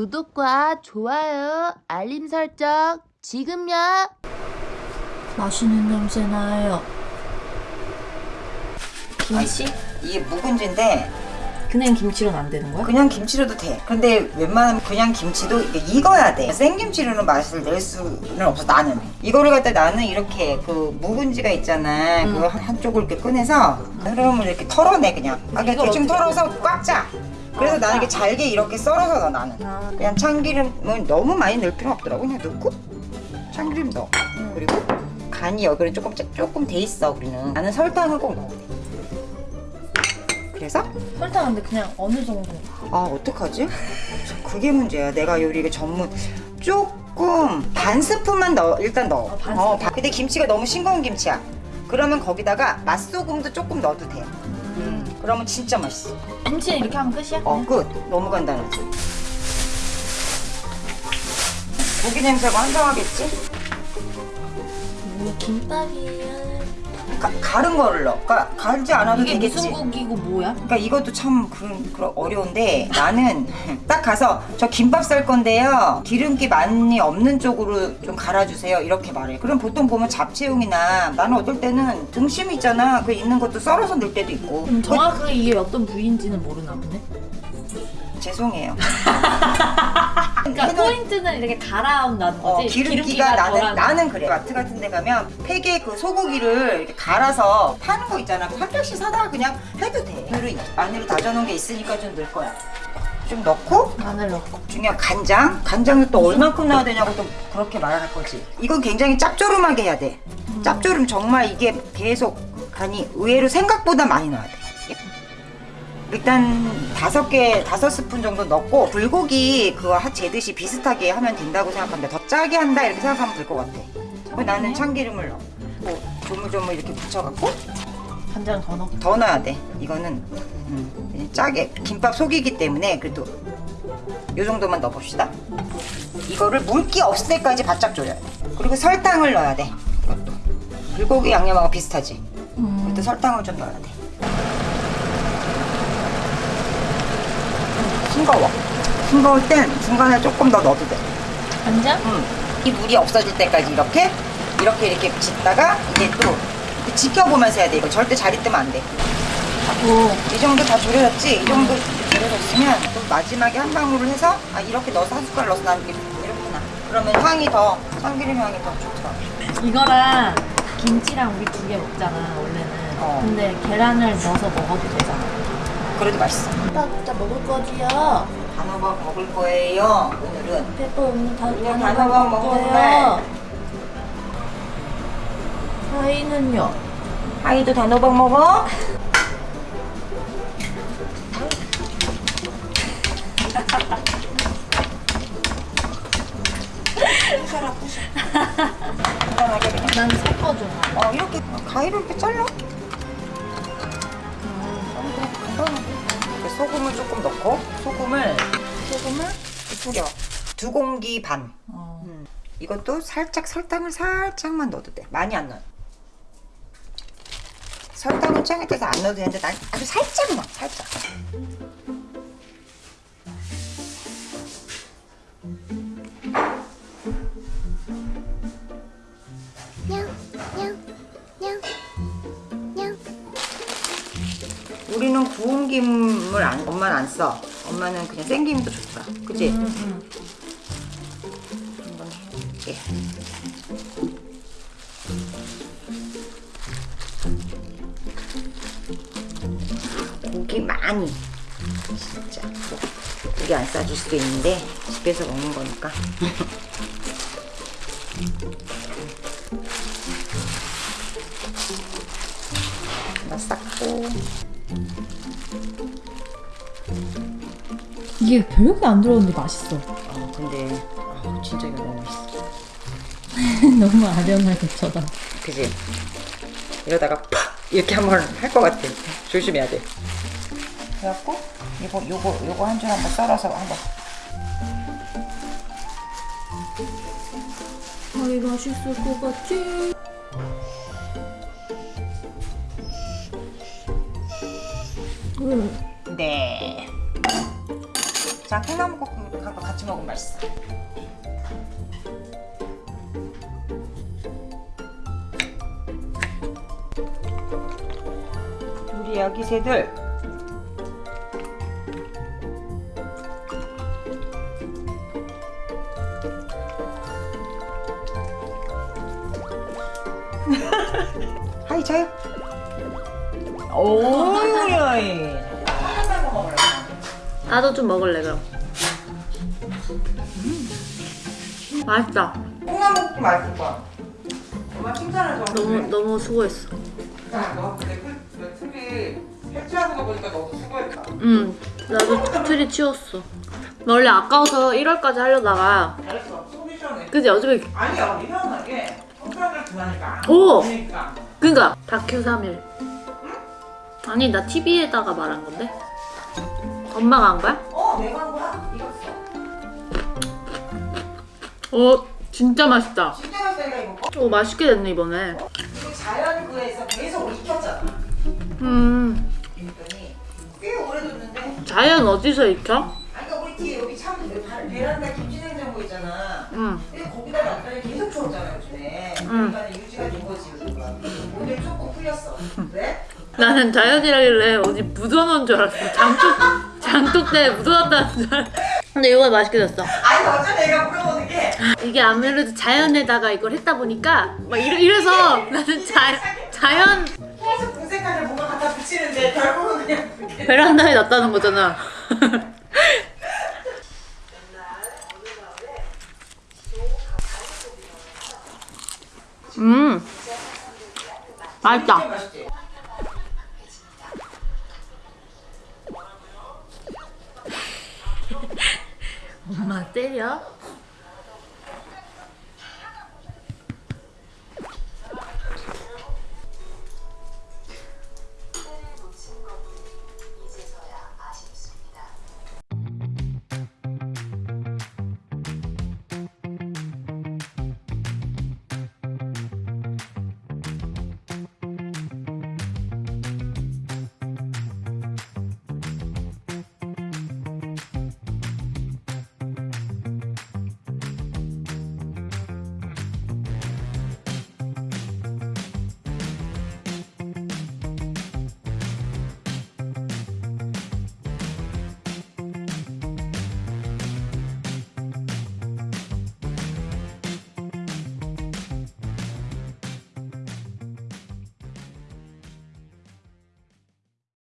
구독과 좋아요, 알림 설정 지금요. 맛있는 냄새 나요. 김치? 이게 묵은지인데 그냥 김치로는 안 되는 거야? 그냥 김치로도 돼. 근데 웬만하면 그냥 김치도 익어야 돼. 생김치로는 맛을 낼 수는 없어 나는. 이거를 갖다 나는 이렇게 그 묵은지가 있잖아. 그 한- 한쪽을 이렇게 꺼내서 흐름을 이렇게 털어내 그냥. 아, 대충 어떻게 털어서 꽉 짜. 그래서 나는 이렇게 잘게 이렇게 썰어서 넣어 나는. 아, 그냥 참기름은 너무 많이 넣을 필요 없더라고. 그냥 넣고 참기름 넣어. 그리고 간이 여기는 조금 짜- 조금 돼 있어 우리는. 나는 설탕을 꼭 넣어. 그래서 설탕 근데 그냥 어느 정도? 아 어떡하지? 그게 문제야. 내가 요리가 전문 조금 반 스푼만 넣어 일단 넣어. 어, 반 어, 스푼. 바- 근데 김치가 너무 싱거운 김치야. 그러면 거기다가 맛소금도 조금 넣어도 돼. 음, 그러면 진짜 맛있어. 김치 이렇게 하면 끝이야? 어 끝. 너무 간단하지. 고기 냄새가 한정하겠지? 이 김밥이야. 가, 가른 거를 넣어. 그러니까 가르지 않아도 이게 되겠지. 무슨 고기고 뭐야? 그러니까 이것도 참 그런, 그런 어려운데 나는 딱 가서 저 김밥 쌀 건데요 기름기 많이 없는 쪽으로 좀 갈아주세요 이렇게 말해 그럼 보통 보면 잡채용이나 나는 어떨 때는 등심 있잖아 그 있는 것도 썰어서 넣을 때도 있고 그럼 그- 정확하게 이게 어떤 부위인지는 모르나 보네. 죄송해요 그러니까 해놓은- 포인트는 이렇게 갈아온다는 어, 거지. 기름기가 나는 나는 그래 마트 같은 데 가면 팩에 그 소고기를 이렇게 갈아서 파는 거 있잖아 한 팩씩 사다가 그냥 해도 돼 마늘을, 마늘을 다져놓은 게 있으니까 좀 넣을 거야 좀 넣고 마늘 넣고. 중요한 간장. 간장을 또 얼만큼 넣어야 되냐고 또 그렇게 말할 거지. 이건 굉장히 짭조름하게 해야 돼. 짭조름 정말 이게 계속 간이 의외로 생각보다 많이 넣어야 돼. 일단 다섯 개, 다섯 스푼 정도 넣고 불고기 그거 하- 재듯이 비슷하게 하면 된다고 생각합니다. 더 짜게 한다 이렇게 생각하면 될 것 같아. 나는 참기름을 넣어. 뭐 조물조물 이렇게 붙여갖고 간장 더 넣고. 더 넣어야 돼. 이거는 음, 짜게 김밥 속이기 때문에 그래도 요 정도만 넣어봅시다. 이거를 물기 없을 때까지 바짝 졸여야 돼. 그리고 설탕을 넣어야 돼. 이것도 불고기 양념하고 비슷하지. 음. 그것도 설탕을 좀 넣어야 돼. 싱거워. 싱거울 땐 중간에 조금 더 넣어도 돼. 간장? 음, 이 물이 없어질 때까지 이렇게 이렇게 이렇게 짓다가 이게 또 지켜보면서 해야 돼. 이거 절대 자리 뜨면 안 돼. 오. 이 정도 다 졸여졌지? 이 정도 졸여졌으면 또 마지막에 한 방울을 해서 아 이렇게 넣어서 한 숟갈 넣어서 나는 이렇게 이렇구나. 그러면 향이 더 참기름 향이 더 좋더라. 이거랑 김치랑 우리 두 개 먹잖아 원래는. 어. 근데 계란을 넣어서 먹어도 되잖아. 그래도 맛있어. 나 진짜 먹을 거지요. 단호박 먹을 거예요. 오늘은 페퍼 오늘 다 단호박 먹을 거예요. 하이는요? 하이도 단호박 먹어? 간단하게 그냥. 난 섞어 좋아. 어 이렇게 가위로 이렇게 잘라. 이렇게 소금을 조금 넣고 소금을 소금을 뿌려 두 공기 반. 어. 음. 이것도 살짝 설탕을 살짝만 넣어도 돼. 많이 안 넣어. 설탕은 취향에 따라서 안 넣어도 되는데 난 아주 살짝 넣어. 살짝. 우리는 구운 김을 안, 엄마는 안 써. 엄마는 그냥 생김도 좋더라. 그치? 음, 음. 한번 해볼게. 고기 많이. 진짜. 고기 안 싸줄 수도 있는데, 집에서 먹는 거니까. 쌌고. 이게 별게 안 들어오는데 맛있어. 어, 근데, 아, 진짜 이거 너무 맛있어. 너무 아련하게 쳐다. 그지? 이러다가 팍! 이렇게 한번 할 것 같아. 조심해야 돼. 그래갖고, 이거, 요거, 요거 한 줄 한번 썰어서 한번. 아이 맛있을 것 같지? 응. 네. 자, 콩나물국 쫀득쫀득하고 같이 먹으면 맛있어. 우리 아기 새들 하이 자요. 오야이. 나도 좀 먹을래 그럼. 맛있다. 콩나물국 맛있을 거야. 엄마 칭찬을 좀. 너무 너무 수고했어. 야, 너 근데 그, 그 트리 해체하는 거 보니까 너도 수고했다. 응. 나도 트리 치웠어. 나 원래 아까워서 1월까지 하려다가 잘했어. 속이 시원해. 그지 어차피 아니야, 이상하게 손가락을 두하니까. 오! 그러니까. 그니까 다큐 3일. 아니 나 TV에다가 말한 건데. 엄마가 한 거야? 어, 내가 한 거야. 익었어. 어 진짜 맛있다. 진짜 맛있다, 이거. 오 맛있게 됐네 이번에. 이거 자연구에서 계속 익혔잖아. 음 그랬더니 꽤 오래 뒀는데. 자연 어디서 익혀? 아까 그러니까 우리 뒤에 여기 참 베란다 김치 냉장고 있잖아. 응. 근데 거기다 놨더니 계속 추웠잖아 요즘에. 응. 그러니까 유지가 된 거지. 오늘 조금 풀렸어. 왜? 나는 자연이라길래 어디 묻어놓은 줄 알았어. 장독 장독대에 묻어놨다는 줄. 근데 이거 맛있게 됐어. 아니 어째 내가 물어보는 게 이게 아무래도 자연에다가 이걸 했다 보니까 막 이래, 이래서 나는 자, 자연 계속 궁색하게 뭔가 갖다 붙이는데 결국은 그냥 베란다에 놨다는 거잖아. 음, 맛있다. 때려?